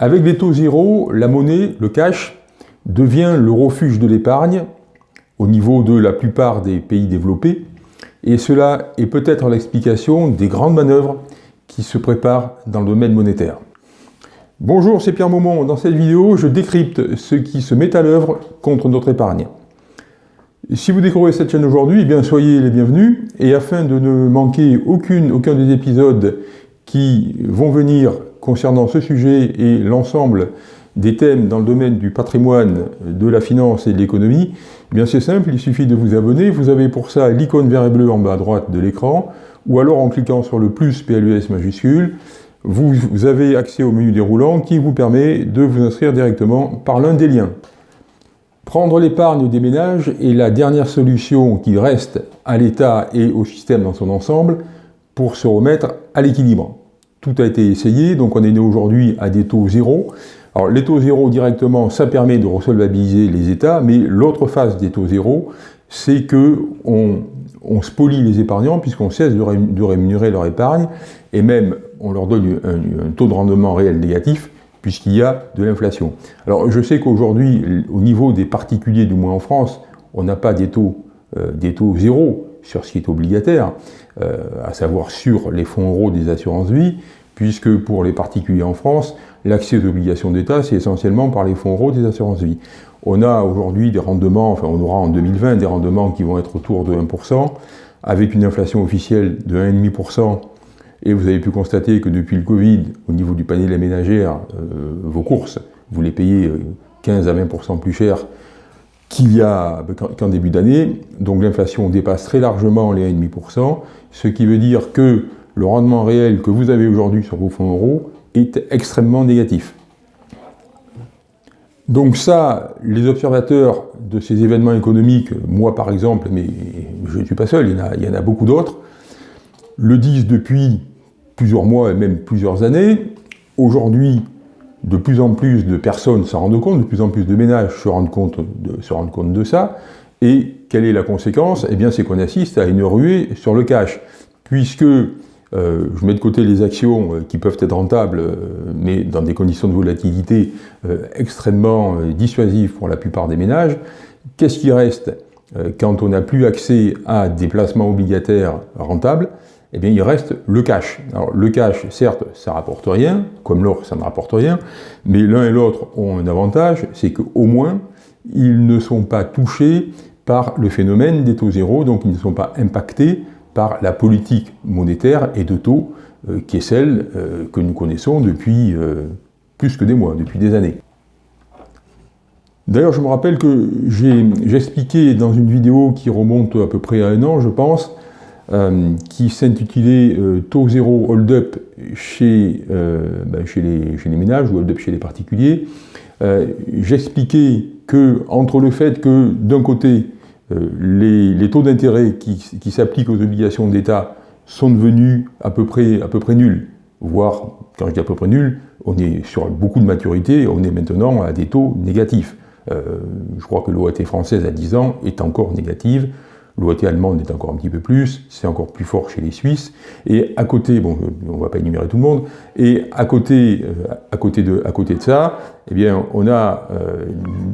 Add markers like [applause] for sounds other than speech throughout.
Avec les taux zéro, la monnaie, le cash, devient le refuge de l'épargne au niveau de la plupart des pays développés, et cela est peut-être l'explication des grandes manœuvres qui se préparent dans le domaine monétaire. Bonjour, c'est Pierre Maumont. Dans cette vidéo, je décrypte ce qui se met à l'œuvre contre notre épargne. Si vous découvrez cette chaîne aujourd'hui, eh bien soyez les bienvenus, et afin de ne manquer aucune, aucun des épisodes qui vont venir concernant ce sujet et l'ensemble des thèmes dans le domaine du patrimoine, de la finance et de l'économie, eh bien c'est simple, il suffit de vous abonner. Vous avez pour ça l'icône vert et bleu en bas à droite de l'écran, ou alors en cliquant sur le plus PLUS majuscule, vous, avez accès au menu déroulant qui vous permet de vous inscrire directement par l'un des liens. Prendre l'épargne des ménages est la dernière solution qui reste à l'État et au système dans son ensemble pour se remettre à l'équilibre. Tout a été essayé, donc on est né aujourd'hui à des taux zéro. Alors les taux zéro directement, ça permet de resolvabiliser les États, mais l'autre phase des taux zéro, c'est que on, spolie les épargnants puisqu'on cesse de, rémunérer leur épargne et même on leur donne un, taux de rendement réel négatif puisqu'il y a de l'inflation. Alors je sais qu'aujourd'hui, au niveau des particuliers, du moins en France, on n'a pas des taux, euh, des taux zéro sur ce qui est obligataire, à savoir sur les fonds euros des assurances vie, puisque pour les particuliers en France, l'accès aux obligations d'État, c'est essentiellement par les fonds euros des assurances vie. On a aujourd'hui des rendements, enfin on aura en 2020 des rendements qui vont être autour de 1%, avec une inflation officielle de 1,5%, et vous avez pu constater que depuis le Covid, au niveau du panier de la ménagère, euh, vos courses, vous les payez 15 euh, à 20% plus cher qu'il y a qu'en début d'année. Donc l'inflation dépasse très largement les 1,5%, ce qui veut dire que le rendement réel que vous avez aujourd'hui sur vos fonds euros est extrêmement négatif. Donc ça, les observateurs de ces événements économiques, moi par exemple, mais je ne suis pas seul, il y en a, il y en a beaucoup d'autres, le disent depuis plusieurs mois et même plusieurs années. Aujourd'hui, de plus en plus de personnes s'en rendent compte, de plus en plus de ménages se rendent compte de, ça. Et quelle est la conséquence? Eh bien, c'est qu'on assiste à une ruée sur le cash, puisque euh, je mets de côté les actions euh, qui peuvent être rentables, euh, mais dans des conditions de volatilité extrêmement dissuasives pour la plupart des ménages. Qu'est-ce qui reste? Quand on n'a plus accès à des placements obligataires rentables eh bien il reste le cash. Alors le cash, certes, ça rapporte rien, comme l'or, ça ne rapporte rien, mais l'un et l'autre ont un avantage, c'est qu'au moins, ils ne sont pas touchés par le phénomène des taux zéro, donc ils ne sont pas impactés par la politique monétaire et de taux euh, qui est celle euh, que nous connaissons depuis euh, plus que des mois, depuis des années. D'ailleurs, je me rappelle que j'ai expliqué dans une vidéo qui remonte à peu près à un an, je pense, euh, qui s'intitulait euh, Taux zéro hold-up chez, euh, ben, chez, les, ménages ou hold-up chez les particuliers. J'expliquais que entre le fait que d'un côté les, taux d'intérêt qui, s'appliquent aux obligations d'État sont devenus à peu près, à peu près nuls, voire, quand je dis à peu près nuls, on est sur beaucoup de maturité, on est maintenant à des taux négatifs. je crois que l'OAT française à 10 ans est encore négative, L'OAT allemande est encore un petit peu plus, c'est encore plus fort chez les Suisses. Et à côté, bon, on ne va pas énumérer tout le monde, et à côté, euh, à côté, de, à côté de ça, eh bien, on a euh,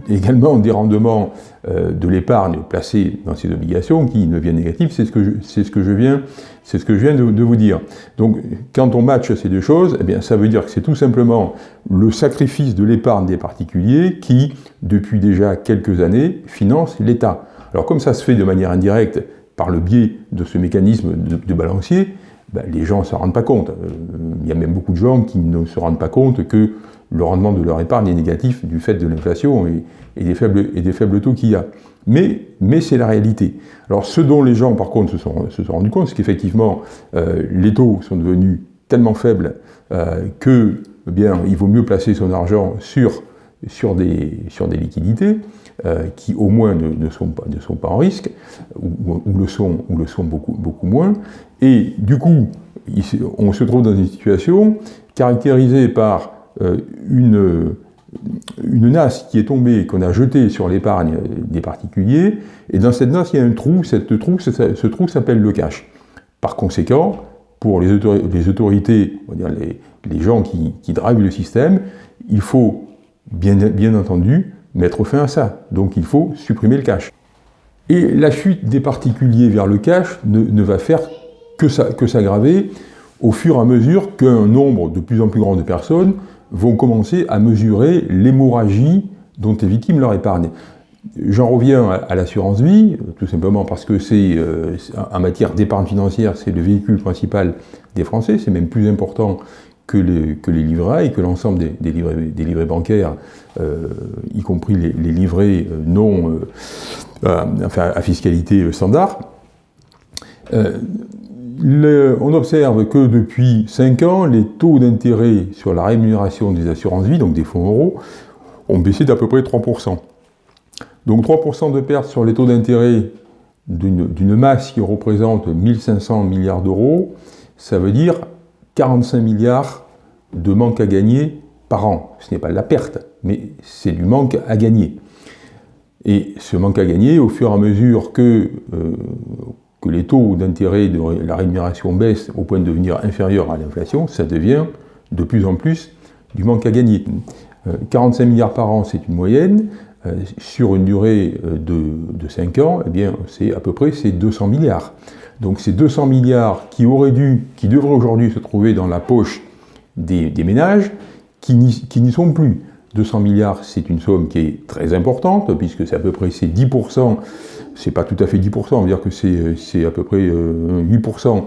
également des rendements euh, de l'épargne placée dans ces obligations qui deviennent négatifs, c'est ce que je, ce que je viens, c'est ce que je viens de, de, vous dire. Donc, quand on matche ces deux choses, eh bien, ça veut dire que c'est tout simplement le sacrifice de l'épargne des particuliers qui, depuis déjà quelques années, finance l'État. Alors comme ça se fait de manière indirecte par le biais de ce mécanisme de, balancier, ben, les gens ne s'en rendent pas compte. Euh, il y a même beaucoup de gens qui ne se rendent pas compte que le rendement de leur épargne est négatif du fait de l'inflation et, des faibles, et des faibles taux qu'il y a. Mais, mais c'est la réalité. Alors ce dont les gens par contre se sont, se sont rendus compte, c'est qu'effectivement euh, les taux sont devenus tellement faibles euh, que eh bien, il vaut mieux placer son argent sur, sur, des, sur des liquidités, euh, qui au moins ne, sont pas, ne, sont pas, en risque, ou, le sont, ou le sont beaucoup, beaucoup moins. Et du coup, on se trouve dans une situation caractérisée par euh, une, une nasse qui est tombée, qu'on a jetée sur l'épargne des particuliers, et dans cette nasse, il y a un trou, cette trou, ce trou s'appelle le cash. Par conséquent, pour les, autorités, on va dire les, les gens qui, qui le système, il faut bien, bien entendu mettre fin à ça. Donc il faut supprimer le cash. Et la fuite des particuliers vers le cash ne, va faire que s'aggraver au fur et à mesure qu'un nombre de plus en plus grand de personnes vont commencer à mesurer l'hémorragie dont est victime leur épargne. J'en reviens à, l'assurance vie, tout simplement parce que c'est, euh, en matière d'épargne financière, c'est le véhicule principal des Français, c'est même plus important que les, que livrets et que l'ensemble des, livrets, bancaires, euh, y compris les, livrets euh, non, enfin, à fiscalité standard. on observe que depuis 5 ans, les taux d'intérêt sur la rémunération des assurances vie, donc des fonds euros, ont baissé d'à peu près 3%. Donc 3% de perte sur les taux d'intérêt d'une masse qui représente 1500 milliards d'euros, ça veut dire 45 milliards de manque à gagner par an. Ce n'est pas de la perte, mais c'est du manque à gagner. Et ce manque à gagner, au fur et à mesure que, euh, les taux d'intérêt de la rémunération baissent au point de devenir inférieurs à l'inflation, ça devient de plus en plus du manque à gagner. 45 euh, milliards par an, c'est une moyenne. Euh, sur une durée euh, de, 5 ans, eh bien, c'est à peu près 200 milliards. Donc ces 200 milliards qui auraient dû, qui devraient aujourd'hui se trouver dans la poche des, ménages, qui n'y sont plus. 200 milliards, c'est une somme qui est très importante, puisque c'est à peu près 10%, c'est pas tout à fait 10%, on va dire que c'est à peu près 8%,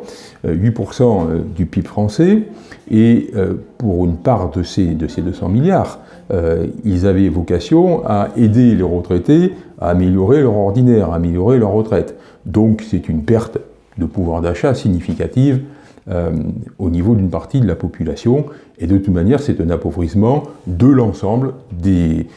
8% du PIB français, et pour une part de ces, de ces 200 milliards, euh, ils avaient vocation à aider les retraités à améliorer leur ordinaire, à améliorer leur retraite. Donc c'est une perte de pouvoir d'achat significative euh, au niveau d'une partie de la population, et de toute manière c'est un appauvrissement de l'ensemble des,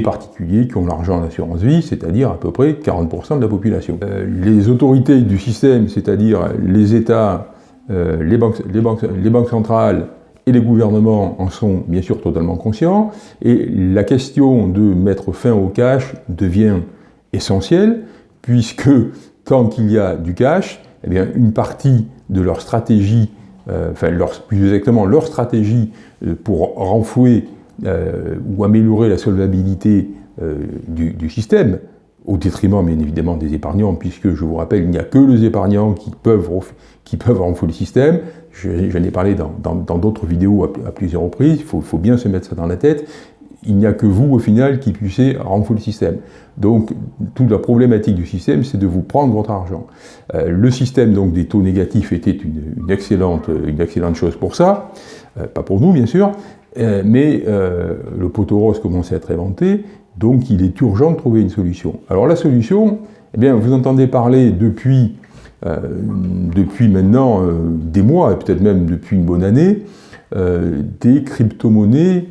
particuliers qui ont l'argent en assurance vie, c'est-à-dire à peu près 40% de la population. Euh, les autorités du système, c'est-à-dire les États, les banques centrales, et les gouvernements en sont bien sûr totalement conscients, et la question de mettre fin au cash devient essentielle, puisque tant qu'il y a du cash, eh bien, une partie de leur stratégie, euh, enfin plus exactement leur stratégie euh, pour renflouer euh, ou améliorer la solvabilité du, système, au détriment bien évidemment des épargnants, puisque je vous rappelle, il n'y a que les épargnants qui peuvent, qui peuvent renflouer le système, J'en ai parlé dans d'autres vidéos à, plusieurs reprises, il faut, bien se mettre ça dans la tête. Il n'y a que vous, au final, qui puissiez renflouer le système. Donc, toute la problématique du système, c'est de vous prendre votre argent. Euh, le système donc, des taux négatifs était une, excellente, chose pour ça, euh, pas pour nous, bien sûr, euh, mais le poteau rose commençait à être inventé, donc il est urgent de trouver une solution. Alors la solution, eh bien, vous entendez parler depuis depuis maintenant des mois, et peut-être même depuis une bonne année, des crypto-monnaies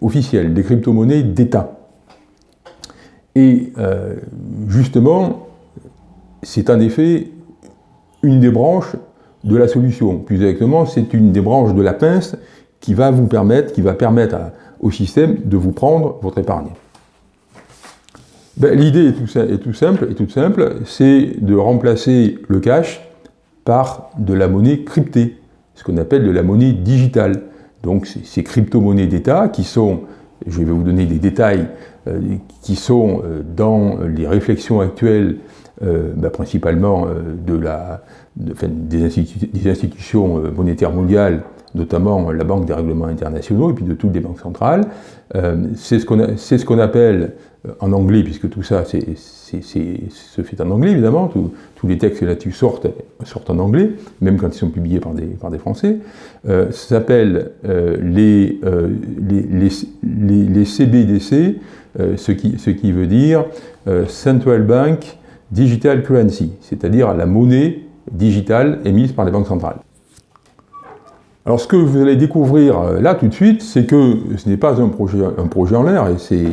officielles, des crypto-monnaies d'État. Et justement, c'est en effet une des branches de la solution. Plus exactement, c'est une des branches de la pince qui va vous permettre, qui va permettre au système de vous prendre votre épargne. Ben, l'idée est, tout simple, est toute simple, c'est de remplacer le cash par de la monnaie cryptée, ce qu'on appelle de la monnaie digitale. Donc ces crypto-monnaies d'État qui sont, je vais vous donner des détails, euh, qui sont euh, dans les réflexions actuelles, euh, ben, principalement des, institutions monétaires mondiales, notamment la Banque des règlements internationaux et puis de toutes les banques centrales. c'est ce qu'on appelle en anglais, puisque tout ça se fait en anglais, évidemment, tous les textes là-dessus sortent, sortent en anglais, même quand ils sont publiés par des, Français, euh, ça s'appelle euh, les, CBDC, ce, qui, ce qui veut dire Central Bank Digital Currency, c'est-à-dire la monnaie digitale émise par les banques centrales. Alors ce que vous allez découvrir là tout de suite, c'est que ce n'est pas un projet, un projet en l'air, et c'est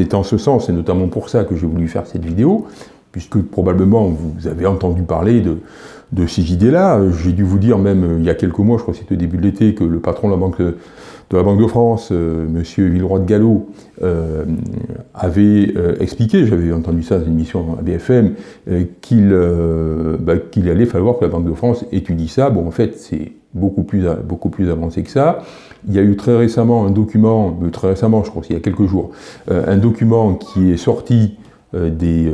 c'est en ce sens, et notamment pour ça que j'ai voulu faire cette vidéo, puisque probablement vous avez entendu parler de, ces idées-là. J'ai dû vous dire même il y a quelques mois, je crois que c'était au début de l'été, que le patron de la Banque de, la Banque de France, M. Monsieur Villeroy de Gallo, avait expliqué, j'avais entendu ça dans une émission à BFM, qu'il bah, qu'il allait falloir que la Banque de France étudie ça. Bon, en fait, c'est beaucoup plus, beaucoup plus avancé que ça. Il y a eu très récemment un document, euh, très récemment, je crois qu'il y a quelques jours, euh, un document qui est sorti euh, des,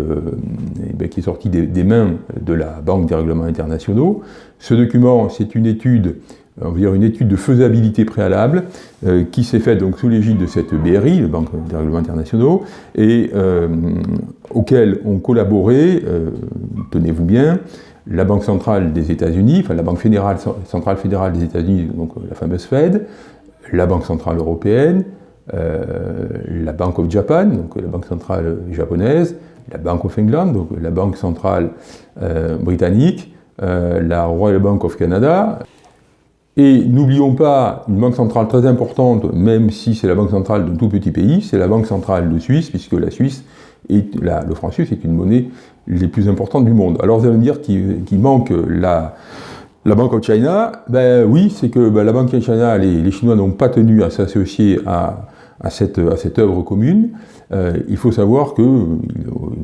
ben, qui est sorti des, mains de la Banque des règlements internationaux. Ce document, c'est une étude, on va dire une étude de faisabilité préalable, qui s'est faite donc sous l'égide de cette BRI, la Banque des règlements internationaux, et auquel ont collaboré, tenez-vous bien, la Banque centrale des États-Unis, enfin la Banque fédérale, centrale fédérale des États-Unis, donc la fameuse Fed, la Banque centrale européenne, euh, la Bank of Japan, donc la Banque centrale japonaise, la Bank of England, donc la Banque centrale euh, britannique, euh, la Royal Bank of Canada. Et n'oublions pas une banque centrale très importante, même si c'est la banque centrale d'un tout petit pays, c'est la banque centrale de Suisse, puisque la Suisse, et le franc suisse est une monnaie les plus importantes du monde. Alors vous allez me dire qu'il manque la, la Banque of China, ben oui, c'est que ben, la Banque of China, les, Chinois n'ont pas tenu à s'associer à, cette, à cette œuvre commune. Euh, il faut savoir qu'ils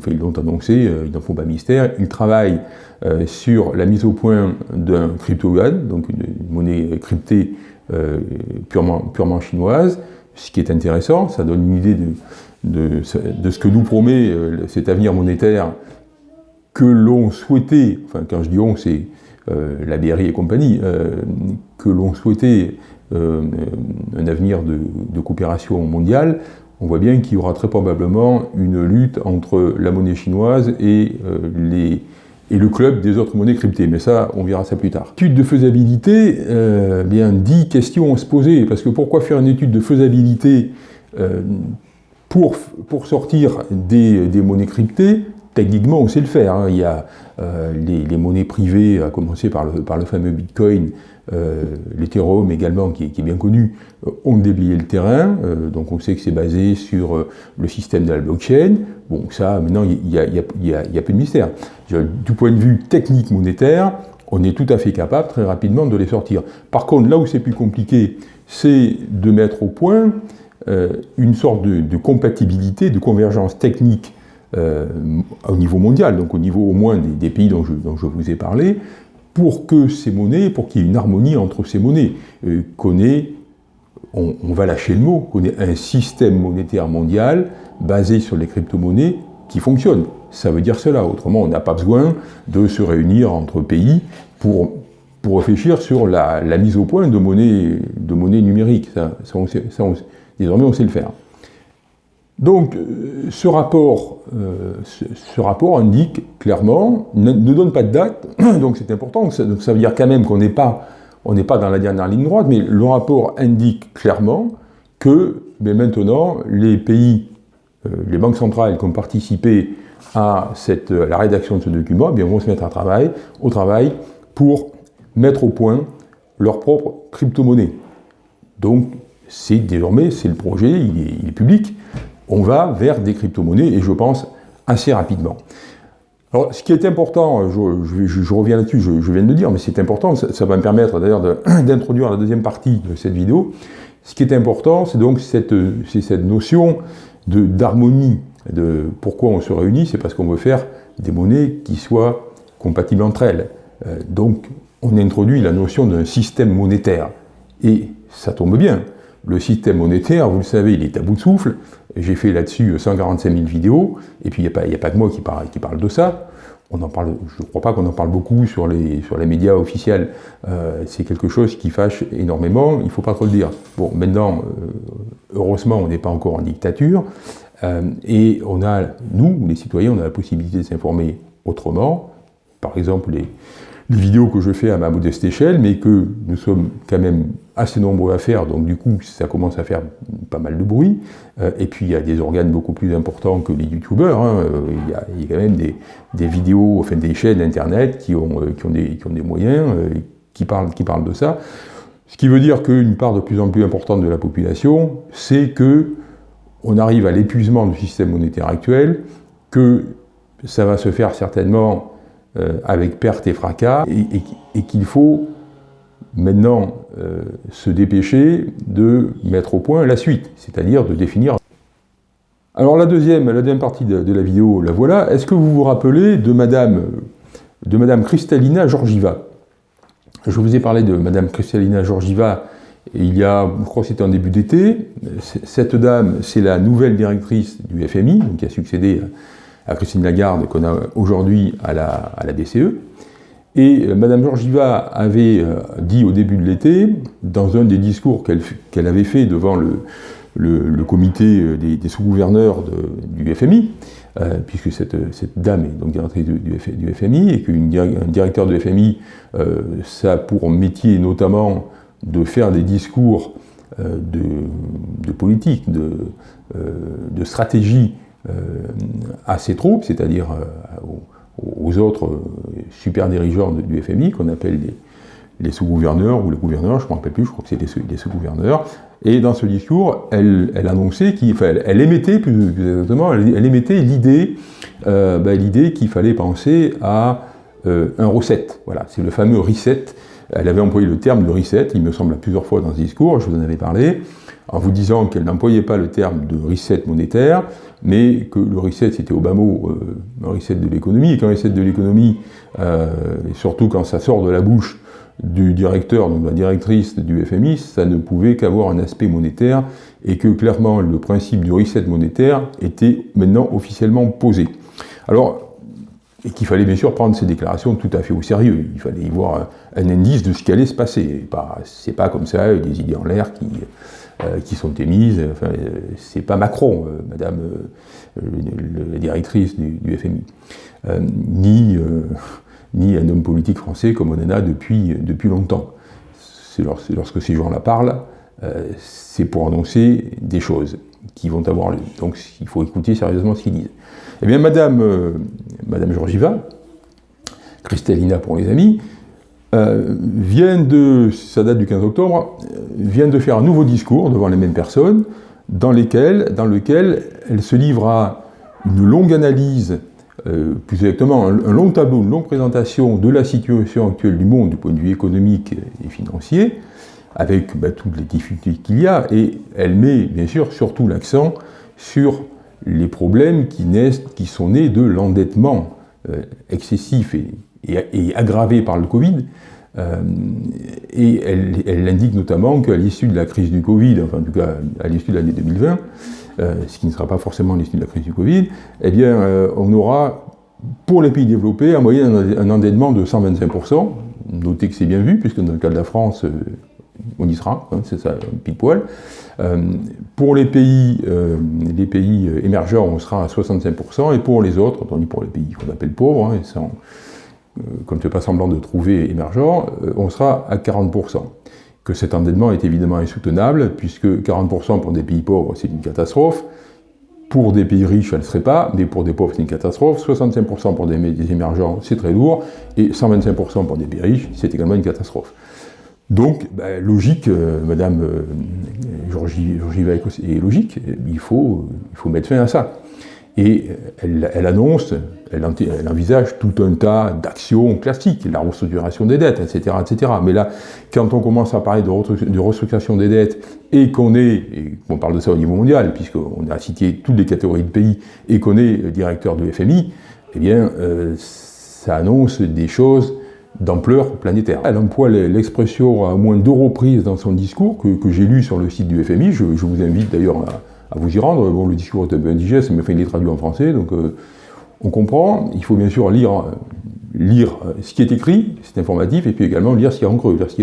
ils l'ont annoncé, euh, ils n'en font pas mystère, ils travaillent euh, sur la mise au point d'un crypto-yuan, donc une, monnaie cryptée purement, chinoise, ce qui est intéressant, ça donne une idée de, ce que nous promet cet avenir monétaire que l'on souhaitait, enfin quand je dis on, c'est euh, la BRI et compagnie, euh, que l'on souhaitait euh, un avenir de, coopération mondiale, on voit bien qu'il y aura très probablement une lutte entre la monnaie chinoise et, les, et le club des autres monnaies cryptées. Mais ça, on verra ça plus tard. Étude de faisabilité, bien, 10 questions à se poser, parce que pourquoi faire une étude de faisabilité pour, pour sortir des monnaies cryptées Techniquement, on sait le faire. Hein. Il y a euh, les, monnaies privées, à commencer par le, fameux Bitcoin, euh, l'Ethereum également, qui, est bien connu, euh, ont déblayé le terrain. Euh, donc on sait que c'est basé sur le système de la blockchain. Bon, ça, maintenant, il n'y a, a, plus de mystère. Du point de vue technique monétaire, on est tout à fait capable très rapidement de les sortir. Par contre, là où c'est plus compliqué, c'est de mettre au point une sorte de compatibilité, de convergence technique euh, au niveau mondial, donc au niveau au moins des, pays dont je, dont je, vous ai parlé, pour que ces monnaies, pour qu'il y ait une harmonie entre ces monnaies, euh, qu'on ait, on, va lâcher le mot, qu'on ait un système monétaire mondial basé sur les crypto-monnaies qui fonctionne. Ça veut dire cela, autrement on n'a pas besoin de se réunir entre pays pour, pour réfléchir sur la, mise au point de monnaies de numériques. Ça, désormais on sait le faire. Donc, euh, ce rapport, euh, ce, rapport indique clairement, ne, donne pas de date, [clears throat] donc c'est important, donc ça veut dire quand même qu'on n'est pas, pas dans la dernière ligne droite, mais le rapport indique clairement que mais maintenant, les pays, euh, les banques centrales qui ont participé à, cette, la rédaction de ce document, eh bien, vont se mettre à travail, au travail pour mettre au point leur propre crypto-monnaie. Donc, c'est désormais, c'est le projet, il est public, on va vers des crypto-monnaies, et je pense assez rapidement. Alors, ce qui est important, je, reviens là-dessus, je, viens de le dire, mais c'est important, ça, va me permettre d'ailleurs [clears throat] d'introduire la deuxième partie de cette vidéo. Ce qui est important, c'est donc cette, notion d'harmonie, pourquoi on se réunit, c'est parce qu'on veut faire des monnaies qui soient compatibles entre elles. Euh, donc, on introduit la notion d'un système monétaire. Et ça tombe bien, le système monétaire, vous le savez, il est à bout de souffle. J'ai fait là-dessus 145 000 vidéos, et puis il n'y a, pas que moi qui parle, de ça. On en parle, je ne crois pas qu'on en parle beaucoup sur les, sur les médias officiels. Euh, c'est quelque chose qui fâche énormément, il ne faut pas trop le dire. Bon, maintenant, euh, heureusement, on n'est pas encore en dictature, euh, et on a, nous, les citoyens, on a la possibilité de s'informer autrement. Par exemple, les, les vidéos que je fais à ma modeste échelle, mais que nous sommes quand même assez nombreux à faire, donc du coup ça commence à faire pas mal de bruit. Euh, et puis il y a des organes beaucoup plus importants que les youtubeurs, hein. euh, il, y a, quand même des, vidéos, enfin des chaînes internet qui ont, euh, qui ont des, moyens, qui, parlent, qui parlent de ça. Ce qui veut dire qu'une part de plus en plus importante de la population, c'est que on arrive à l'épuisement du système monétaire actuel, que ça va se faire certainement avec perte et fracas, et, qu'il faut maintenant se dépêcher de mettre au point la suite, c'est-à-dire de définir alors la deuxième, la deuxième partie de, la vidéo, la voilà. Est-ce que vous vous rappelez de Madame, de Madame Kristalina Georgieva? Je vous ai parlé de Madame Kristalina Georgieva il y a, je crois que c'était en début d'été. Cette dame, c'est la nouvelle directrice du FMI, qui a succédé à Christine Lagarde, qu'on a aujourd'hui à la, à la BCE. Et euh, Madame Georgieva avait euh, dit au début de l'été, dans un des discours qu'elle avait fait devant le, comité euh, des, sous-gouverneurs du FMI, puisque cette, dame est donc directrice du, FMI, et qu'un directeur de FMI, ça a pour métier notamment de faire des discours de, politique, de, stratégie à ses troupes, c'est-à-dire aux, autres super dirigeants du FMI, qu'on appelle les, sous-gouverneurs ou les gouverneurs, je ne me rappelle plus, je crois que c'est les sous-gouverneurs, et dans ce discours, elle, annonçait, elle, émettait plus, exactement, elle, émettait l'idée, euh, ben, l'idée qu'il fallait penser à euh, un reset. Voilà, c'est le fameux reset. Elle avait employé le terme de reset, il me semble, plusieurs fois dans ce discours, je vous en avais parlé, en vous disant qu'elle n'employait pas le terme de reset monétaire, mais que le reset, c'était au bas mot euh, un reset de l'économie, et qu'un reset de l'économie, et surtout quand ça sort de la bouche du directeur, donc de la directrice du FMI, ça ne pouvait qu'avoir un aspect monétaire et que clairement le principe du reset monétaire était maintenant officiellement posé. Alors, et qu'il fallait bien sûr prendre ces déclarations tout à fait au sérieux. Il fallait y voir un indice de ce qui allait se passer. C'est pas comme ça, des idées en l'air qui, euh, qui sont émises. Enfin, c'est pas Macron, euh, Madame euh, la directrice du, FMI, ni ni un homme politique français comme on en a depuis, depuis longtemps. Lorsque ces gens-là parlent, euh, c'est pour annoncer des choses qui vont avoir lieu. Donc il faut écouter sérieusement ce qu'ils disent. Eh bien, Madame, euh, Madame Georgieva, Kristalina pour les amis, euh, vient de, ça date du 15 octobre, vient de faire un nouveau discours devant les mêmes personnes, dans lequel elle se livre à une longue analyse euh, plus exactement un, long tableau, une longue présentation de la situation actuelle du monde du point de vue économique et financier, avec bah, toutes les difficultés qu'il y a, et elle met bien sûr surtout l'accent sur les problèmes qui, naissent, qui sont nés de l'endettement euh, excessif et, aggravé par le Covid, euh, et elle, indique notamment qu'à l'issue de la crise du Covid, enfin en tout cas à l'issue de l'année 2020, euh, ce qui ne sera pas forcément l'issue de la crise du Covid, eh bien, euh, on aura, pour les pays développés, en moyenne un endettement de 125%. Notez que c'est bien vu, puisque dans le cas de la France, on y sera, hein, c'est ça, pile poil. pour les pays, les pays émergents, on sera à 65%, et pour les autres, on dit pour les pays qu'on appelle pauvres, hein, sans, comme ne fait pas semblant de trouver émergents, on sera à 40% que cet endettement est évidemment insoutenable, puisque 40% pour des pays pauvres, c'est une catastrophe. Pour des pays riches, elle ne serait pas, mais pour des pauvres, c'est une catastrophe. 65% pour des, émergents, c'est très lourd. Et 125% pour des pays riches, c'est également une catastrophe. Donc, ben, logique, euh, Madame euh, Georgie, est logique, il faut, il faut mettre fin à ça. Et elle, annonce, elle, envisage tout un tas d'actions classiques, la restructuration des dettes, etc., etc. Mais là, quand on commence à parler de, restructuration des dettes et qu'on est, et on parle de ça au niveau mondial, puisqu'on a cité toutes les catégories de pays et qu'on est directeur du FMI, eh bien, euh, ça annonce des choses d'ampleur planétaire. Elle emploie l'expression à moins deux reprises dans son discours que, j'ai lu sur le site du FMI. Je, je vous invite d'ailleurs à à vous y rendre. Bon, le discours est un peu indigeste, mais enfin, il est traduit en français, donc euh, on comprend. Il faut bien sûr lire, lire ce qui est écrit, c'est informatif, et puis également lire ce qui est en creux, ce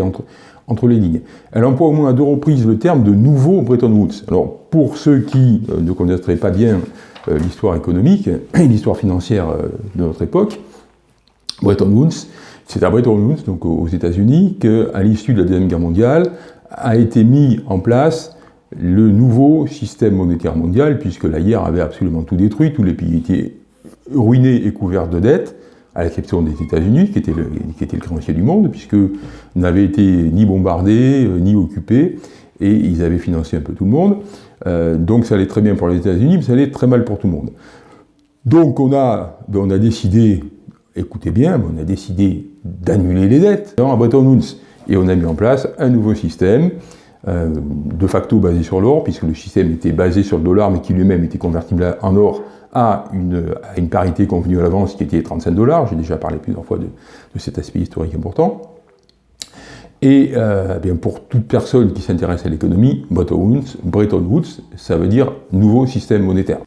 entre, les lignes. Elle emploie au moins à deux reprises le terme de nouveau Bretton Woods. Alors, pour ceux qui euh, ne connaîtraient pas bien euh, l'histoire économique et l'histoire financière de notre époque, Bretton Woods, c'est à Bretton Woods, donc aux États-Unis, qu'à l'issue de la Deuxième Guerre mondiale, a été mis en place le nouveau système monétaire mondial, puisque la guerre avait absolument tout détruit, tous les pays étaient ruinés et couverts de dettes, à l'exception des États-Unis, qui, étaient le, créancier du monde, puisque n'avaient été ni bombardés, euh, ni occupés, et ils avaient financé un peu tout le monde. Euh, donc ça allait très bien pour les États-Unis, mais ça allait très mal pour tout le monde. Donc on a, ben, on a décidé, écoutez bien, on a décidé d'annuler les dettes à Bretton Woods. Et on a mis en place un nouveau système, euh, de facto basé sur l'or, puisque le système était basé sur le dollar, mais qui lui-même était convertible en or à une, parité convenue à l'avance qui était 35 dollars. J'ai déjà parlé plusieurs fois de, cet aspect historique important. Et euh, bien pour toute personne qui s'intéresse à l'économie, Bretton Woods, ça veut dire nouveau système monétaire.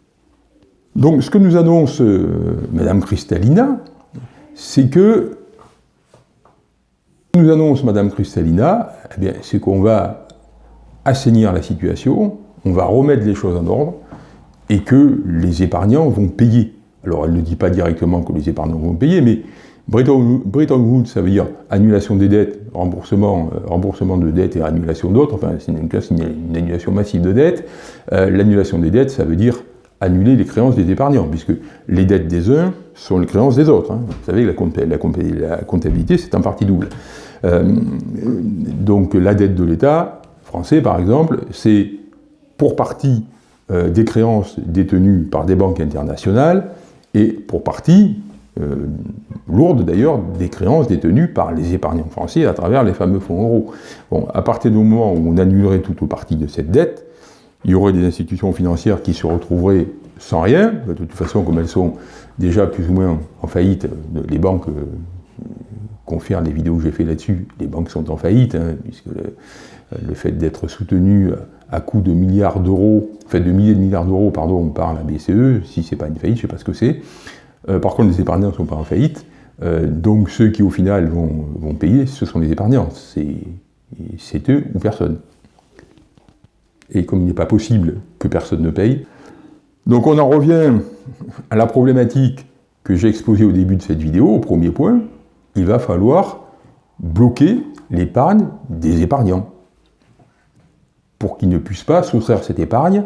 Donc ce que nous annonce euh, Madame Cristalina, c'est que nous annonce Madame Cristalina, eh c'est qu'on va assainir la situation, on va remettre les choses en ordre, et que les épargnants vont payer. Alors elle ne dit pas directement que les épargnants vont payer, mais Bretton, Woods, ça veut dire annulation des dettes, remboursement, euh, remboursement de dettes et annulation d'autres, enfin c'est une, annulation massive de dettes. Euh, l'annulation des dettes, ça veut dire annuler les créances des épargnants, puisque les dettes des uns sont les créances des autres. Hein. Vous savez, la, la, comptabilité, c'est en partie double. Euh, donc la dette de l'État français, par exemple, c'est pour partie euh, des créances détenues par des banques internationales, et pour partie, euh, lourde d'ailleurs, des créances détenues par les épargnants français à travers les fameux fonds euros. Bon, à partir du moment où on annulerait toute ou partie de cette dette, il y aurait des institutions financières qui se retrouveraient sans rien, de toute façon, comme elles sont déjà plus ou moins en faillite, les banques euh, les vidéos que j'ai fait là-dessus, les banques sont en faillite, hein, puisque fait d'être soutenu à coût de milliards d'euros, fait de milliers de milliards d'euros, par la BCE, si c'est pas une faillite, je sais pas ce que c'est. Euh, par contre, les épargnants ne sont pas en faillite, euh, donc ceux qui au final vont, vont payer, ce sont les épargnants, c'est eux ou personne et comme il n'est pas possible que personne ne paye. Donc on en revient à la problématique que j'ai exposée au début de cette vidéo, au premier point, il va falloir bloquer l'épargne des épargnants pour qu'ils ne puissent pas soustraire cette épargne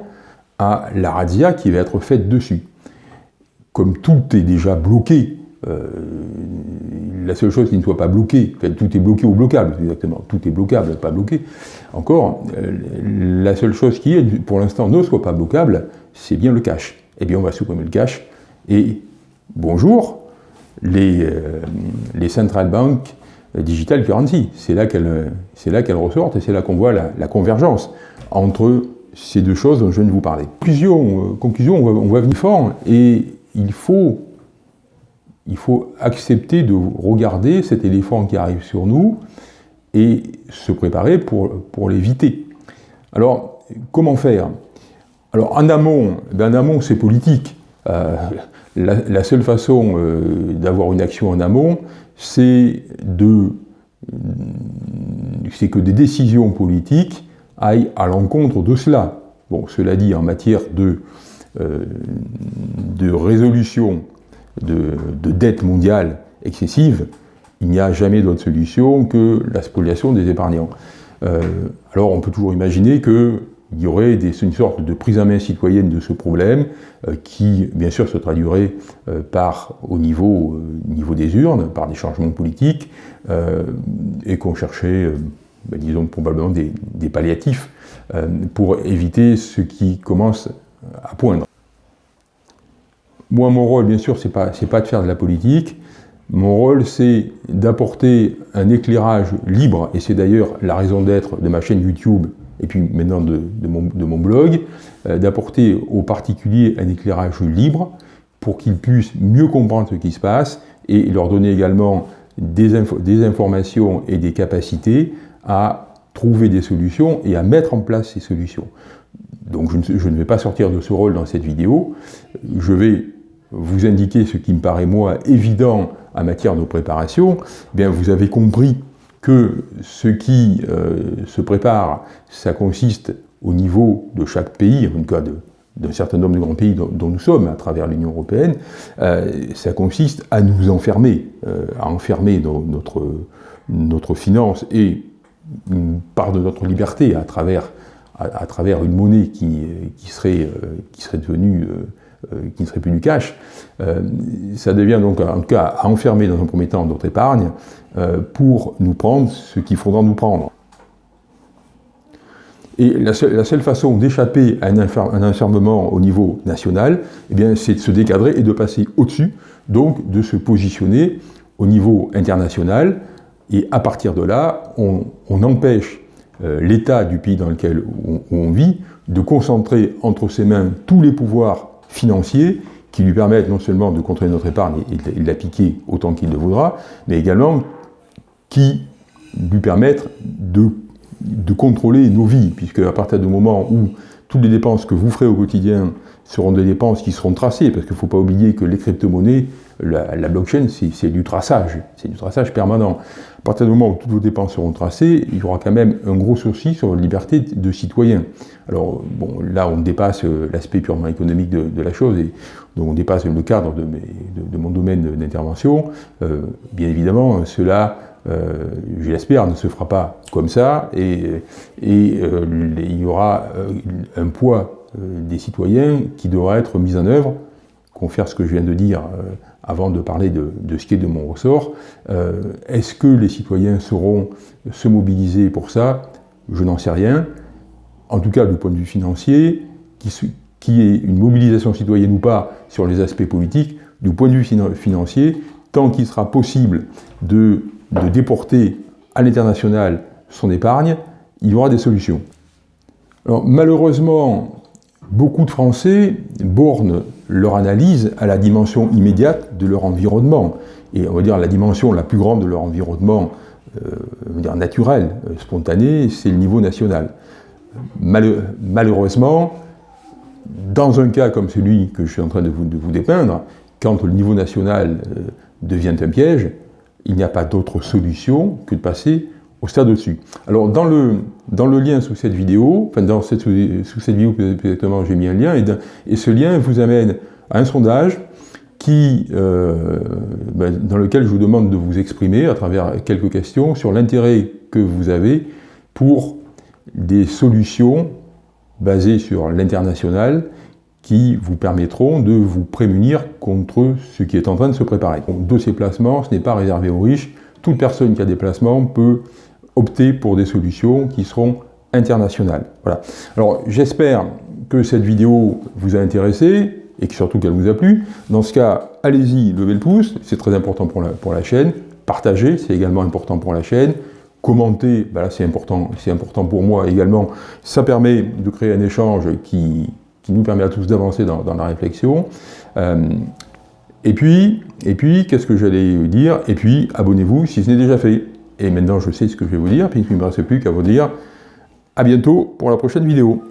à la razzia qui va être faite dessus. Comme tout est déjà bloqué euh, la seule chose qui ne soit pas bloquée, tout est bloqué ou bloquable, exactement, tout est bloquable, pas bloqué. Encore, euh, la seule chose qui pour l'instant, ne soit pas bloquable, c'est bien le cash. Eh bien, on va supprimer le cash, et bonjour, les, euh, les central bank digital currency, c'est là qu'elles ressortent, et c'est là qu'on voit la, convergence entre ces deux choses dont je viens de vous parler. Conclusion, conclusion on, va, venir fort, et il faut il faut accepter de regarder cet éléphant qui arrive sur nous et se préparer pour, pour l'éviter. Alors, comment faire? Alors, en amont, ben, en amont c'est politique. Euh, la, seule façon euh, d'avoir une action en amont, c'est de c'est que des décisions politiques aillent à l'encontre de cela. Bon, cela dit, en matière de, euh, de résolution de, dette mondiale excessive, il n'y a jamais d'autre solution que la spoliation des épargnants. Euh, alors on peut toujours imaginer qu'il y aurait une sorte de prise en main citoyenne de ce problème euh, qui, bien sûr, se traduirait euh, par, au niveau, niveau des urnes, par des changements politiques, et qu'on cherchait, ben, disons, probablement des, des palliatifs pour éviter ce qui commence à poindre. Moi, mon rôle, bien sûr, c'est pas, pas de faire de la politique. Mon rôle, c'est d'apporter un éclairage libre, et c'est d'ailleurs la raison d'être de ma chaîne YouTube, et puis maintenant de, mon, blog, euh, d'apporter aux particuliers un éclairage libre pour qu'ils puissent mieux comprendre ce qui se passe, et leur donner également des, informations et des capacités à trouver des solutions et à mettre en place ces solutions. Donc je ne, je ne vais pas sortir de ce rôle dans cette vidéo, je vais vous indiquer ce qui me paraît, moi, évident en matière de préparation, eh bien vous avez compris que ce qui euh, se prépare, ça consiste au niveau de chaque pays, en tout cas d'un certain nombre de grands pays dont, nous sommes à travers l'Union européenne, euh, ça consiste à nous enfermer, euh, à enfermer notre, notre finance et une part de notre liberté à travers, à, travers une monnaie qui, qui, serait, qui serait devenue qui ne serait plus du cash, euh, ça devient donc en tout cas à enfermer dans un premier temps notre épargne euh, pour nous prendre ce qu'il faudra nous prendre. Et la seule, façon d'échapper à un, enfermement au niveau national, eh c'est de se décadrer et de passer au-dessus, donc de se positionner au niveau international. Et à partir de là, on, empêche euh, l'État du pays dans lequel on, vit de concentrer entre ses mains tous les pouvoirs financiers qui lui permettent non seulement de contrôler notre épargne et de l'appliquer autant qu'il le voudra, mais également qui lui permettent de de contrôler nos vies, puisque à partir du moment où toutes les dépenses que vous ferez au quotidien seront des dépenses qui seront tracées, parce qu'il ne faut pas oublier que les crypto-monnaies, la, blockchain, c'est du traçage, c'est du traçage permanent. Partir du moment où toutes vos dépenses seront tracées, il y aura quand même un gros souci sur la liberté de citoyen. Alors, bon, là, on dépasse euh, l'aspect purement économique de, la chose, et donc on dépasse le cadre de, mon domaine d'intervention. Euh, bien évidemment, cela euh, je l'espère, ne se fera pas comme ça, et, euh, il y aura un poids des citoyens qui devra être mis en œuvre, confère ce que je viens de dire avant de parler de, ce qui est de mon ressort. Est-ce que les citoyens sauront se mobiliser pour ça? Je n'en sais rien. En tout cas, du point de vue financier, qui, est une mobilisation citoyenne ou pas sur les aspects politiques, du point de vue financier, tant qu'il sera possible de de déporter à l'international son épargne, il y aura des solutions. Alors, malheureusement, beaucoup de Français bornent leur analyse à la dimension immédiate de leur environnement. Et on va dire la dimension la plus grande de leur environnement euh, dire naturel, euh, spontané, c'est le niveau national. malheureusement, dans un cas comme celui que je suis en train de vous, de vous dépeindre, quand le niveau national euh, devient un piège, il n'y a pas d'autre solution que de passer au-dessus. Alors dans le, dans le lien sous cette vidéo, enfin dans cette, sous, cette vidéo exactement j'ai mis un lien, et, ce lien vous amène à un sondage qui, euh, ben, dans lequel je vous demande de vous exprimer à travers quelques questions sur l'intérêt que vous avez pour des solutions basées sur l'international qui vous permettront de vous prémunir contre ce qui est en train de se préparer. Donc, dossier placement, ce n'est pas réservé aux riches. Toute personne qui a des placements peut opter pour des solutions qui seront internationales. Voilà. Alors, j'espère que cette vidéo vous a intéressé et que surtout qu'elle vous a plu. Dans ce cas, allez-y, levez le pouce, c'est très important pour la, chaîne. Partagez, c'est également important pour la chaîne. Commentez, ben c'est important, important pour moi également. Ça permet de créer un échange qui, qui nous permet à tous d'avancer dans, la réflexion. Euh, et puis, et puis qu'est-ce que j'allais dire? Et puis, abonnez-vous si ce n'est déjà fait. Et maintenant, je sais ce que je vais vous dire, puis il ne me reste plus qu'à vous dire à bientôt pour la prochaine vidéo.